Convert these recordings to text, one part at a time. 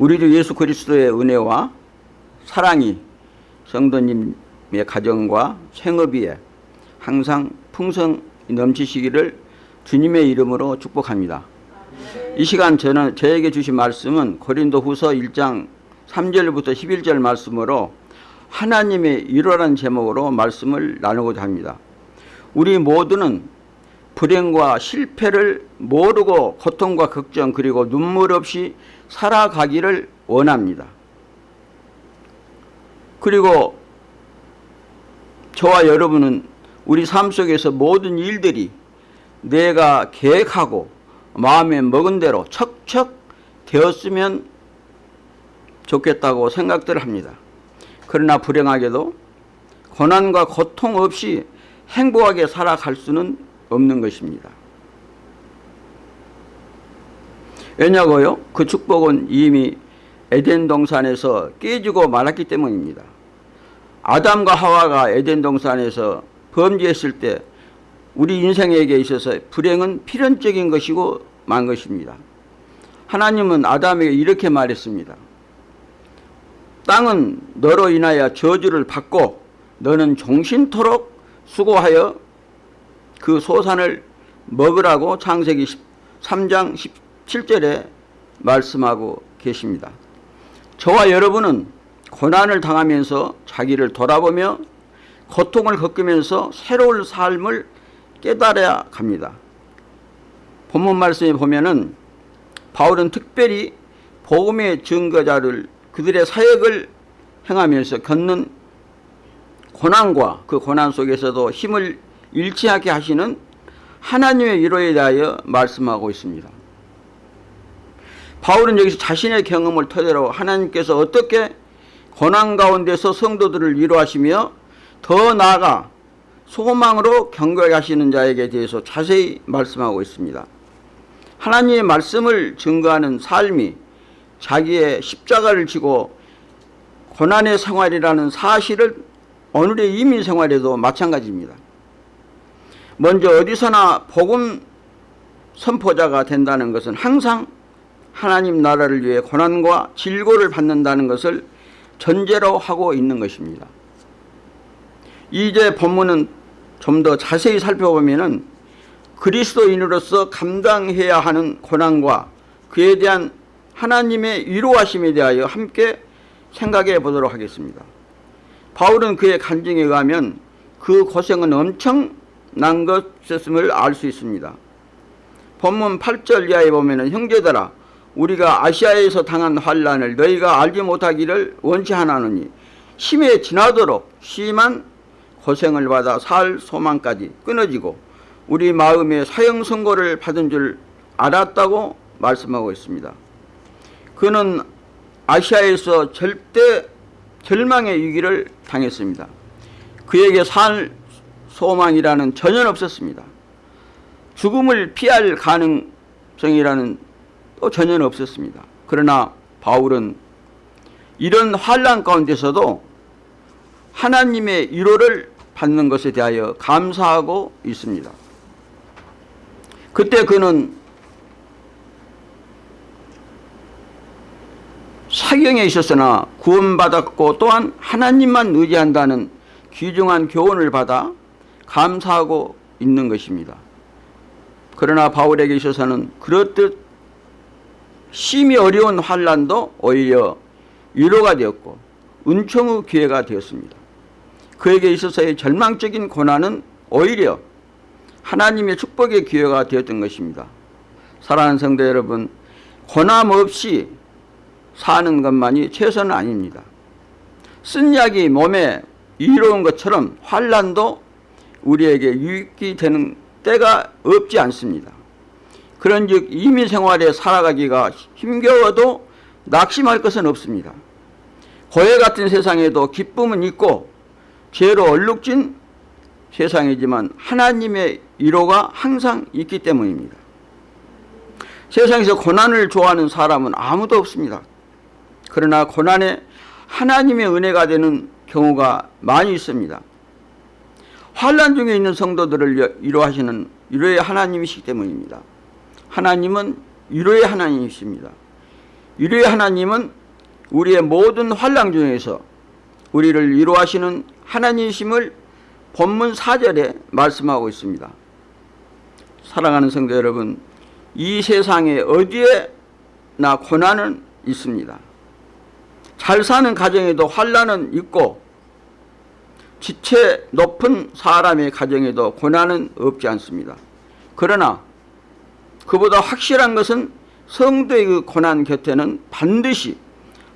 우리도 예수 그리스도의 은혜와 사랑이 성도님의 가정과 생업위에 항상 풍성 넘치시기를 주님의 이름으로 축복합니다. 이 시간 저는 저에게 주신 말씀은 고린도 후서 1장 3절부터 11절 말씀으로 하나님의 일호라는 제목으로 말씀을 나누고자 합니다. 우리 모두는 불행과 실패를 모르고 고통과 걱정 그리고 눈물 없이 살아가기를 원합니다. 그리고 저와 여러분은 우리 삶 속에서 모든 일들이 내가 계획하고 마음에 먹은 대로 척척 되었으면 좋겠다고 생각들을 합니다. 그러나 불행하게도 고난과 고통 없이 행복하게 살아갈 수는 없는 것입니다. 왜냐고요? 그 축복은 이미 에덴 동산에서 깨지고 말았기 때문입니다. 아담과 하와가 에덴 동산에서 범죄했을 때 우리 인생에게 있어서 불행은 필연적인 것이고 만 것입니다. 하나님은 아담에게 이렇게 말했습니다. 땅은 너로 인하여 저주를 받고 너는 종신토록 수고하여 그 소산을 먹으라고 창세기 3장 17절에 말씀하고 계십니다. 저와 여러분은 고난을 당하면서 자기를 돌아보며 고통을 겪으면서 새로운 삶을 깨달아야 합니다. 본문 말씀에 보면은 바울은 특별히 복음의 증거자를 그들의 사역을 행하면서 겪는 고난과 그 고난 속에서도 힘을 않게 하시는 하나님의 위로에 대하여 말씀하고 있습니다. 바울은 여기서 자신의 경험을 토대로 하나님께서 어떻게 고난 가운데서 성도들을 위로하시며 더 나아가 소망으로 경고하게 하시는 자에게 대해서 자세히 말씀하고 있습니다. 하나님의 말씀을 증거하는 삶이 자기의 십자가를 지고 고난의 생활이라는 사실을 오늘의 이민 생활에도 마찬가지입니다. 먼저 어디서나 복음 선포자가 된다는 것은 항상 하나님 나라를 위해 고난과 질고를 받는다는 것을 전제로 하고 있는 것입니다. 이제 본문은 좀 더 자세히 살펴보면은 그리스도인으로서 감당해야 하는 고난과 그에 대한 하나님의 위로하심에 대하여 함께 생각해 보도록 하겠습니다. 바울은 그의 간증에 의하면 그 고생은 엄청난 것이었음을 알 수 있습니다. 본문 8절 이하에 보면 형제들아 우리가 아시아에서 당한 환란을 너희가 알지 못하기를 원치 하나노니 심해 지나도록 심한 고생을 받아 살 소망까지 끊어지고 우리 마음에 사형 선고를 받은 줄 알았다고 말씀하고 있습니다. 그는 아시아에서 절대 절망의 위기를 당했습니다. 그에게 살 소망이라는 전혀 없었습니다. 죽음을 피할 가능성이라는 또 전혀 없었습니다. 그러나 바울은 이런 환란 가운데서도 하나님의 위로를 받는 것에 대하여 감사하고 있습니다. 그때 그는 사경에 있었으나 구원받았고 또한 하나님만 의지한다는 귀중한 교훈을 받아 감사하고 있는 것입니다. 그러나 바울에게 있어서는 그렇듯 심히 어려운 환란도 오히려 위로가 되었고 은총의 기회가 되었습니다. 그에게 있어서의 절망적인 고난은 오히려 하나님의 축복의 기회가 되었던 것입니다. 사랑하는 성도 여러분 고난 없이 사는 것만이 최선은 아닙니다. 쓴 약이 몸에 이로운 것처럼 환란도 우리에게 유익이 되는 때가 없지 않습니다. 그런즉 이민 생활에 살아가기가 힘겨워도 낙심할 것은 없습니다. 고해 같은 세상에도 기쁨은 있고 죄로 얼룩진 세상이지만 하나님의 위로가 항상 있기 때문입니다. 세상에서 고난을 좋아하는 사람은 아무도 없습니다. 그러나 고난에 하나님의 은혜가 되는 경우가 많이 있습니다. 환란 중에 있는 성도들을 위로하시는 위로의 하나님이시기 때문입니다. 하나님은 위로의 하나님이십니다. 유리의 하나님은 우리의 모든 환랑 중에서 우리를 위로하시는 하나님이심을 본문 4절에 말씀하고 있습니다. 사랑하는 성도 여러분, 이 세상에 어디에나 고난은 있습니다. 잘 사는 가정에도 환란은 있고 지체 높은 사람의 가정에도 고난은 없지 않습니다. 그러나 그보다 확실한 것은 성도의 그 고난 곁에는 반드시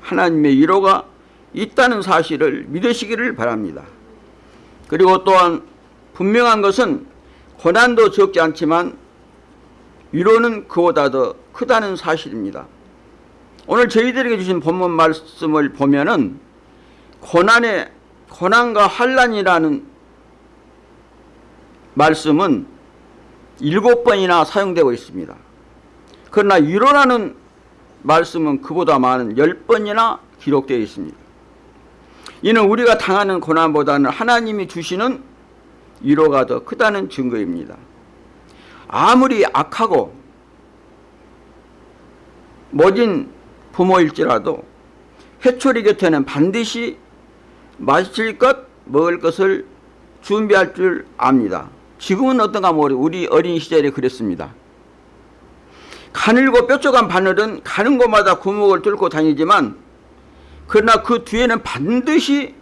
하나님의 위로가 있다는 사실을 믿으시기를 바랍니다. 그리고 또한 분명한 것은 고난도 적지 않지만 위로는 그보다 더 크다는 사실입니다. 오늘 저희들에게 주신 본문 말씀을 보면은 고난의 고난과 환란이라는 말씀은 일곱 번이나 사용되고 있습니다. 그러나 위로라는 말씀은 그보다 많은 열 번이나 기록되어 있습니다. 이는 우리가 당하는 고난보다는 하나님이 주시는 위로가 더 크다는 증거입니다. 아무리 악하고 모진 부모일지라도 해초리 곁에는 반드시 마실 것, 먹을 것을 준비할 줄 압니다. 지금은 어떤가 모르 우리 어린 시절에 그랬습니다. 가늘고 뾰족한 바늘은 가는 곳마다 구멍을 뚫고 다니지만 그러나 그 뒤에는 반드시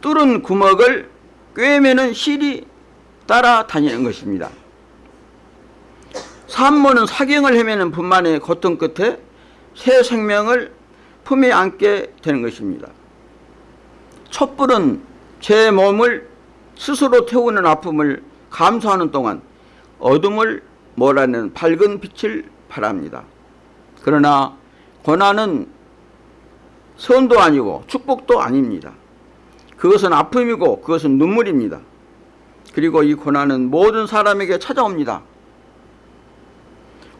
뚫은 구멍을 꿰매는 실이 따라다니는 것입니다. 산모는 사경을 헤매는 분만의 고통 끝에 새 생명을 품에 안게 되는 것입니다. 촛불은 제 몸을 스스로 태우는 아픔을 감수하는 동안 어둠을 몰아내는 밝은 빛을 바랍니다. 그러나 고난은 선도 아니고 축복도 아닙니다. 그것은 아픔이고 그것은 눈물입니다. 그리고 이 고난은 모든 사람에게 찾아옵니다.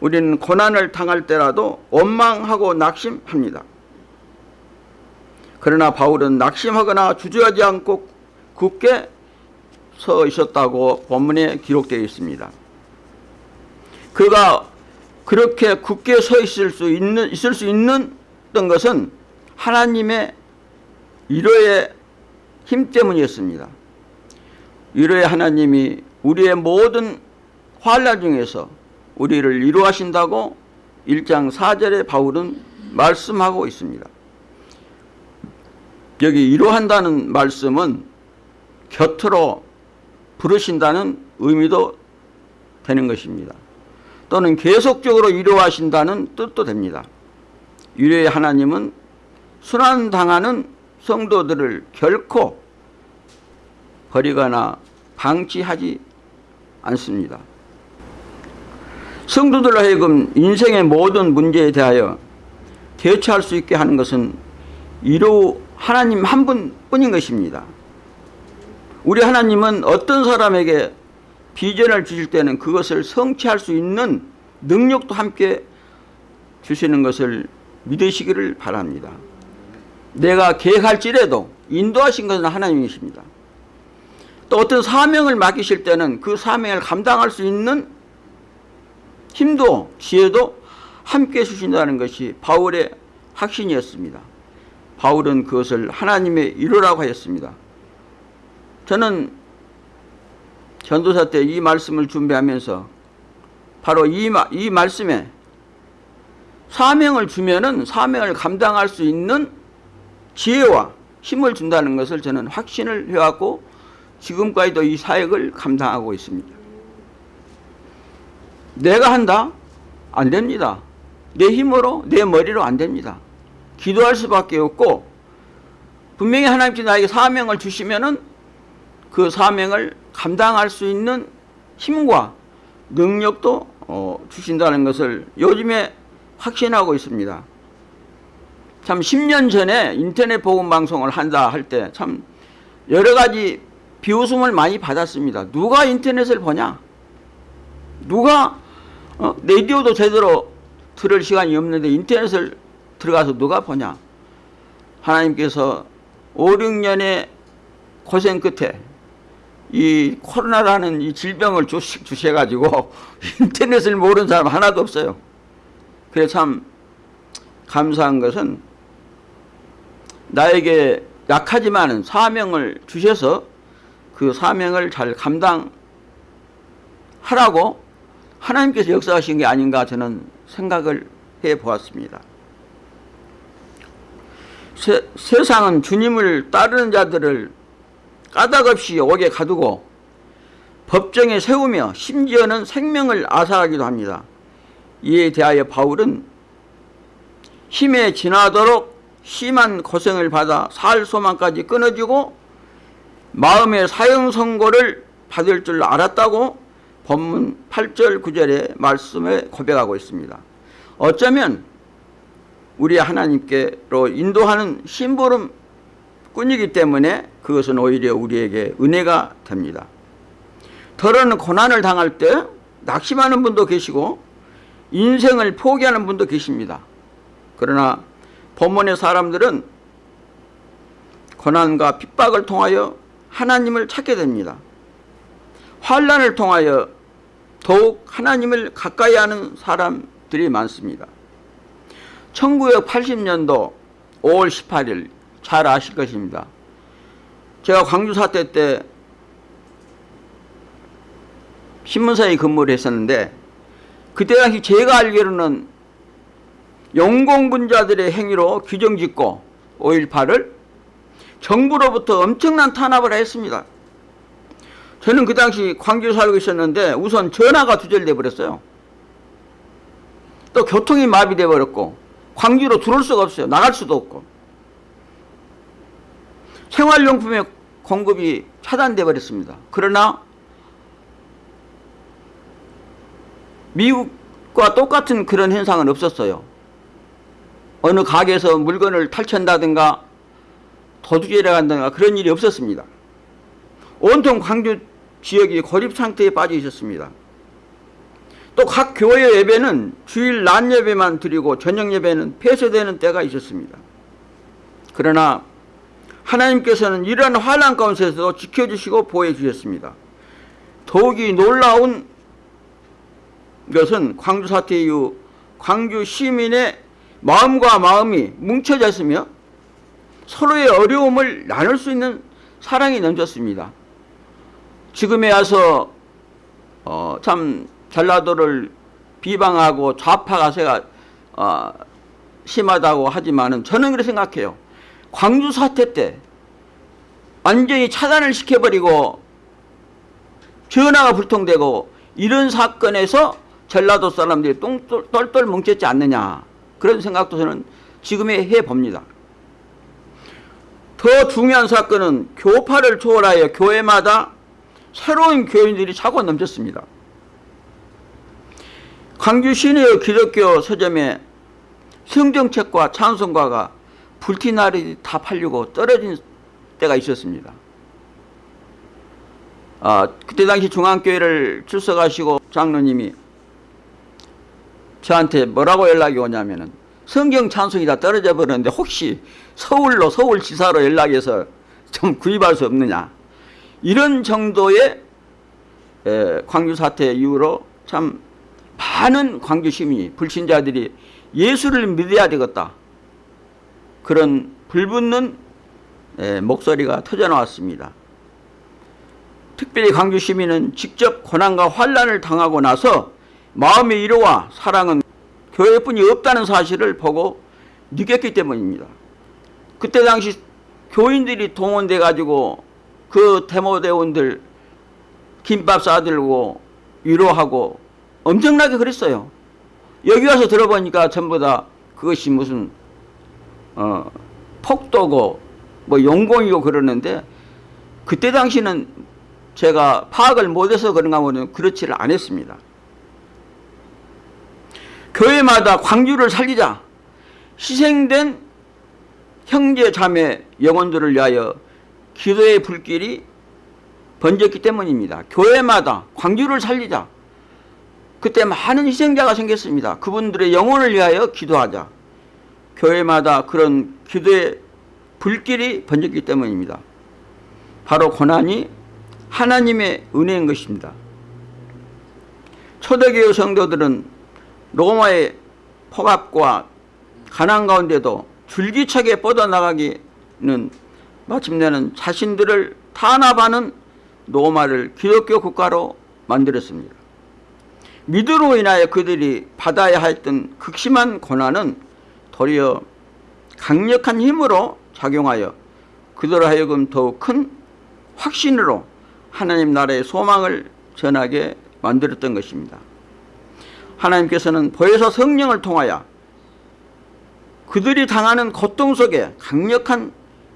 우리는 고난을 당할 때라도 원망하고 낙심합니다. 그러나 바울은 낙심하거나 주저하지 않고 굳게 서 있었다고 본문에 기록되어 있습니다. 그가 그렇게 굳게 서 있을 수 있는 있을 수 있는 것은 하나님의 위로의 힘 때문이었습니다. 위로의 하나님이 우리의 모든 환란 중에서 우리를 위로하신다고 1장 4절에 바울은 말씀하고 있습니다. 여기 위로한다는 말씀은 곁으로 부르신다는 의미도 되는 것입니다. 또는 계속적으로 위로하신다는 뜻도 됩니다. 위로의 하나님은 순환당하는 성도들을 결코 버리거나 방치하지 않습니다. 성도들로 하여금 인생의 모든 문제에 대하여 대처할 수 있게 하는 것은 위로 하나님 한 분뿐인 것입니다. 우리 하나님은 어떤 사람에게 비전을 주실 때는 그것을 성취할 수 있는 능력도 함께 주시는 것을 믿으시기를 바랍니다. 내가 계획할지라도 인도하신 것은 하나님이십니다. 또 어떤 사명을 맡기실 때는 그 사명을 감당할 수 있는 힘도 지혜도 함께 주신다는 것이 바울의 확신이었습니다. 바울은 그것을 하나님의 이루라고 하였습니다. 저는 전도사 때 이 말씀을 준비하면서 바로 이, 이 말씀에 사명을 주면은 사명을 감당할 수 있는 지혜와 힘을 준다는 것을 저는 확신을 해왔고 지금까지도 이 사역을 감당하고 있습니다. 내가 한다? 안 됩니다. 내 힘으로 내 머리로 안 됩니다. 기도할 수밖에 없고 분명히 하나님께서 나에게 사명을 주시면은 그 사명을 감당할 수 있는 힘과 능력도 어, 주신다는 것을 요즘에 확신하고 있습니다. 참 10년 전에 인터넷 복음 방송을 한다 할 때 참 여러 가지 비웃음을 많이 받았습니다. 누가 인터넷을 보냐? 누가 어? 라디오도 제대로 들을 시간이 없는데 인터넷을 들어가서 누가 보냐? 하나님께서 5, 6년의 고생 끝에 이 코로나라는 이 질병을 주셔가지고 인터넷을 모르는 사람 하나도 없어요. 그래서 참 감사한 것은 나에게 약하지만은 사명을 주셔서 그 사명을 잘 감당하라고 하나님께서 역사하신 게 아닌가 저는 생각을 해 보았습니다. 세, 세상은 주님을 따르는 자들을 까닭없이 옥에 가두고 법정에 세우며 심지어는 생명을 아사하기도 합니다. 이에 대하여 바울은 힘에 지나도록 심한 고생을 받아 살 소망까지 끊어지고 마음의 사형 선고를 받을 줄 알았다고 본문 8절 9절의 말씀에 고백하고 있습니다. 어쩌면 우리 하나님께로 인도하는 심부름 꾼이기 때문에 그것은 오히려 우리에게 은혜가 됩니다. 더러는 고난을 당할 때 낙심하는 분도 계시고 인생을 포기하는 분도 계십니다. 그러나 본문의 사람들은 고난과 핍박을 통하여 하나님을 찾게 됩니다. 환란을 통하여 더욱 하나님을 가까이 하는 사람들이 많습니다. 1980년도 5월 18일 잘 아실 것입니다. 제가 광주 사태 때 신문사에 근무를 했었는데 그때 당시 제가 알기로는 영공분자들의 행위로 규정짓고 5.18을 정부로부터 엄청난 탄압을 했습니다. 저는 그 당시 광주에 살고 있었는데 우선 전화가 두절돼 버렸어요. 또 교통이 마비돼 버렸고 광주로 들어올 수가 없어요. 나갈 수도 없고. 생활용품의 공급이 차단돼 버렸습니다. 그러나 미국과 똑같은 그런 현상은 없었어요. 어느 가게에서 물건을 탈취한다든가 도둑질해 간다든가 그런 일이 없었습니다. 온통 광주 지역이 고립 상태에 빠져 있었습니다. 또 각 교회 예배는 주일 낮 예배만 드리고 저녁 예배는 폐쇄되는 때가 있었습니다. 그러나 하나님께서는 이러한 환란 가운데서도 지켜주시고 보호해 주셨습니다. 더욱이 놀라운 것은 광주 사태 이후 광주 시민의 마음과 마음이 뭉쳐져 있으며 서로의 어려움을 나눌 수 있는 사랑이 넘쳤습니다. 지금에 와서 어, 참 전라도를 비방하고 좌파 가 세가 어, 심하다고 하지만은 저는 그렇게 생각해요. 광주 사태 때 완전히 차단을 시켜버리고 전화가 불통되고 이런 사건에서 전라도 사람들이 똘똘 뭉쳤지 않느냐 그런 생각도 저는 지금에 해봅니다. 더 중요한 사건은 교파를 초월하여 교회마다 새로운 교인들이 차고 넘쳤습니다. 광주 시내의 기독교 서점에 성경책과 찬송가가 불티나리 다 팔리고 떨어진 때가 있었습니다. 아, 그때 당시 중앙교회를 출석하시고 장로님이 저한테 뭐라고 연락이 오냐면은 성경 찬송이 다 떨어져 버렸는데 혹시 서울로 서울지사로 연락해서 좀 구입할 수 없느냐 이런 정도의 광주 사태 이후로 참 많은 광주 시민이 불신자들이 예수를 믿어야 되겠다 그런 불붙는 목소리가 터져 나왔습니다. 특별히 광주 시민은 직접 고난과 환란을 당하고 나서 마음의 위로와 사랑은 교회뿐이 없다는 사실을 보고 느꼈기 때문입니다. 그때 당시 교인들이 동원돼 가지고 그 데모대원들 김밥 싸들고 위로하고 엄청나게 그랬어요. 여기 와서 들어보니까 전부 다 그것이 무슨 어, 폭도고 뭐 용공이고 그러는데 그때 당시는 제가 파악을 못해서 그런가 보면 그렇지를 않았습니다. 교회마다 광주를 살리자 희생된 형제 자매 영혼들을 위하여 기도의 불길이 번졌기 때문입니다. 교회마다 광주를 살리자 그때 많은 희생자가 생겼습니다. 그분들의 영혼을 위하여 기도하자 교회마다 그런 기도의 불길이 번졌기 때문입니다. 바로 고난이 하나님의 은혜인 것입니다. 초대교회 성도들은 로마의 폭압과 가난 가운데도 줄기차게 뻗어나가기는 마침내는 자신들을 탄압하는 노마를 기독교 국가로 만들었습니다. 믿음으로 인하여 그들이 받아야 했던 극심한 고난은 도리어 강력한 힘으로 작용하여 그들로 하여금 더욱 큰 확신으로 하나님 나라의 소망을 전하게 만들었던 것입니다. 하나님께서는 보혜사 성령을 통하여 그들이 당하는 고통 속에 강력한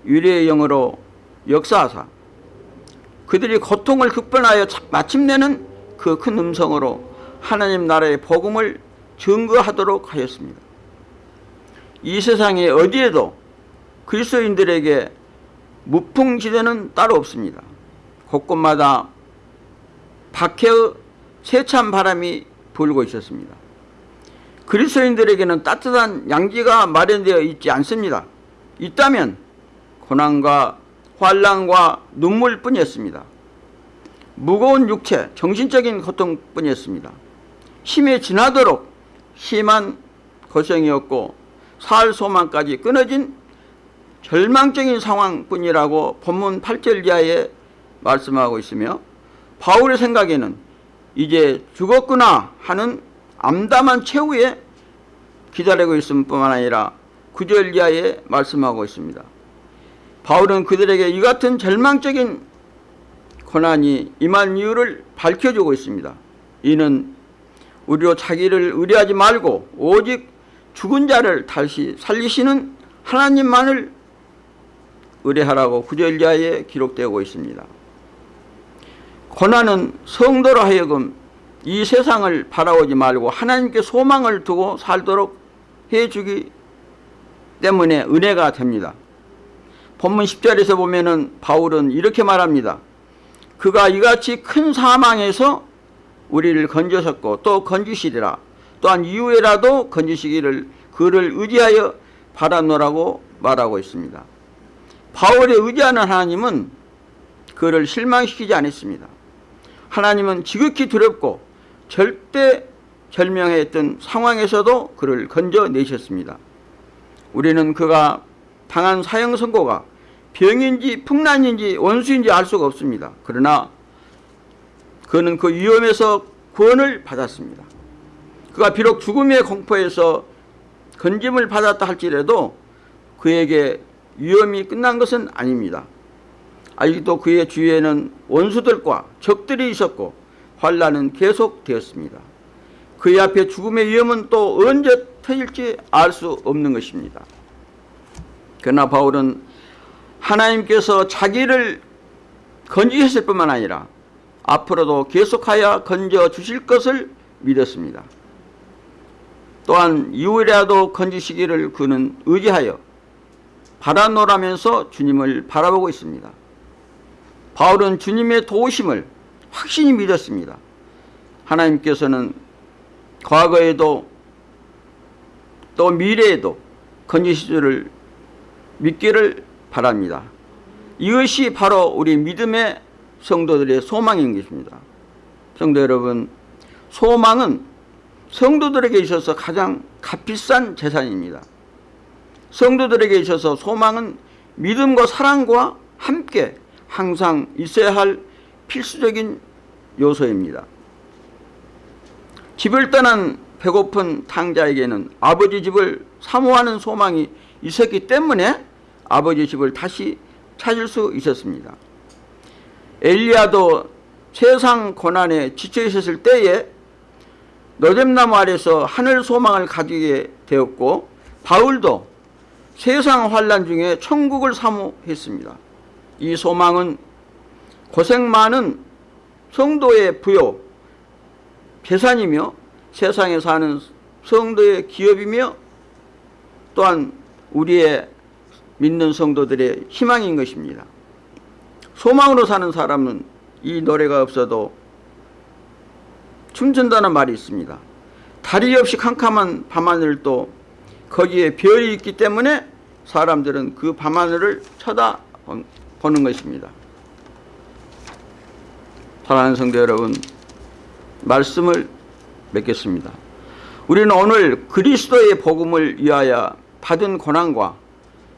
유리의 영으로 역사하사 그들이 고통을 극복하여 마침내는 그 큰 음성으로 하나님 나라의 복음을 증거하도록 하였습니다. 이 세상에 어디에도 그리스도인들에게 무풍지대는 따로 없습니다. 곳곳마다 박해의 세찬 바람이 불고 있었습니다. 그리스도인들에게는 따뜻한 양지가 마련되어 있지 않습니다. 있다면 고난과 환란과 눈물뿐이었습니다. 무거운 육체, 정신적인 고통뿐이었습니다. 힘에 지나도록 심한 고생이었고 살 소망까지 끊어진 절망적인 상황뿐이라고 본문 8절 이하에 말씀하고 있으며 바울의 생각에는 이제 죽었구나 하는 암담한 최후에 기다리고 있을 뿐만 아니라 9절 이하에 말씀하고 있습니다. 바울은 그들에게 이 같은 절망적인 고난이 임한 이유를 밝혀주고 있습니다. 이는 우리로 자기를 의뢰하지 말고 오직 죽은 자를 다시 살리시는 하나님만을 의뢰하라고 구절 이하에 기록되고 있습니다. 고난은 성도로 하여금 이 세상을 바라보지 말고 하나님께 소망을 두고 살도록 해주기 때문에 은혜가 됩니다. 본문 10절에서 보면 은 바울은 이렇게 말합니다. 그가 이같이 큰 사망에서 우리를 건져섰고 또 건지시리라. 또한 이후에라도 건지시기를 그를 의지하여 바라노라고 말하고 있습니다. 바울이 의지하는 하나님은 그를 실망시키지 않았습니다. 하나님은 지극히 두렵고 절대 절명했던 상황에서도 그를 건져내셨습니다. 우리는 그가 당한 사형 선고가 병인지 풍란인지 원수인지 알 수가 없습니다. 그러나 그는 그 위험에서 구원을 받았습니다. 그가 비록 죽음의 공포에서 건짐을 받았다 할지라도 그에게 위험이 끝난 것은 아닙니다. 아직도 그의 주위에는 원수들과 적들이 있었고 환란은 계속되었습니다. 그의 앞에 죽음의 위험은 또 언제 터질지 알 수 없는 것입니다. 그러나 바울은 하나님께서 자기를 건지셨을 뿐만 아니라 앞으로도 계속하여 건져 주실 것을 믿었습니다. 또한 이후에라도 건지시기를 그는 의지하여 바라노라면서 주님을 바라보고 있습니다. 바울은 주님의 도우심을 확신히 믿었습니다. 하나님께서는 과거에도 또 미래에도 건지시기를 믿기를 바랍니다. 이것이 바로 우리 믿음의 성도들의 소망인 것입니다. 성도 여러분, 소망은 성도들에게 있어서 가장 값비싼 재산입니다. 성도들에게 있어서 소망은 믿음과 사랑과 함께 항상 있어야 할 필수적인 요소입니다. 집을 떠난 배고픈 탕자에게는 아버지 집을 사모하는 소망이 있었기 때문에 아버지 집을 다시 찾을 수 있었습니다. 엘리야도 세상 고난에 지쳐 있었을 때에 노잼나무 아래서 하늘 소망을 가지게 되었고 바울도 세상 환란 중에 천국을 사모했습니다. 이 소망은 고생 많은 성도의 부요, 재산이며 세상에 사는 성도의 기업이며 또한 우리의 믿는 성도들의 희망인 것입니다. 소망으로 사는 사람은 이 노래가 없어도 춤춘다는 말이 있습니다. 다리 없이 캄캄한 밤하늘도 거기에 별이 있기 때문에 사람들은 그 밤하늘을 쳐다보는 것입니다. 사랑하는 성도 여러분, 말씀을 맺겠습니다. 우리는 오늘 그리스도의 복음을 위하여 받은 고난과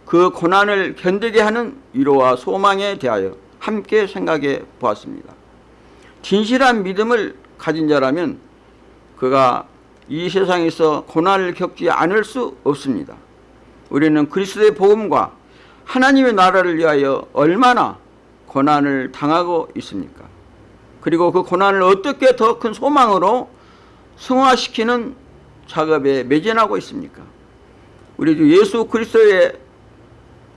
그 고난을 견디게 하는 위로와 소망에 대하여 함께 생각해 보았습니다. 진실한 믿음을 가진 자라면 그가 이 세상에서 고난을 겪지 않을 수 없습니다. 우리는 그리스도의 복음과 하나님의 나라를 위하여 얼마나 고난을 당하고 있습니까? 그리고 그 고난을 어떻게 더 큰 소망으로 승화시키는 작업에 매진하고 있습니까? 우리도 예수 그리스도에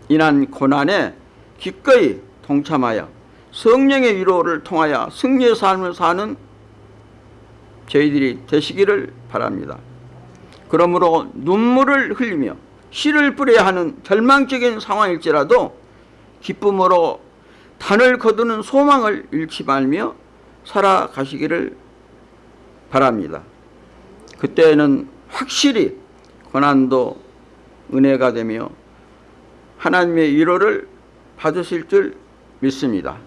인한 고난에 기꺼이 동참하여 성령의 위로를 통하여 승리의 삶을 사는 저희들이 되시기를 바랍니다. 그러므로 눈물을 흘리며 씨를 뿌려야 하는 절망적인 상황일지라도 기쁨으로 단을 거두는 소망을 잃지 말며 살아가시기를 바랍니다. 그때는 확실히 고난도 은혜가 되며 하나님의 위로를 받으실 줄 믿습니다.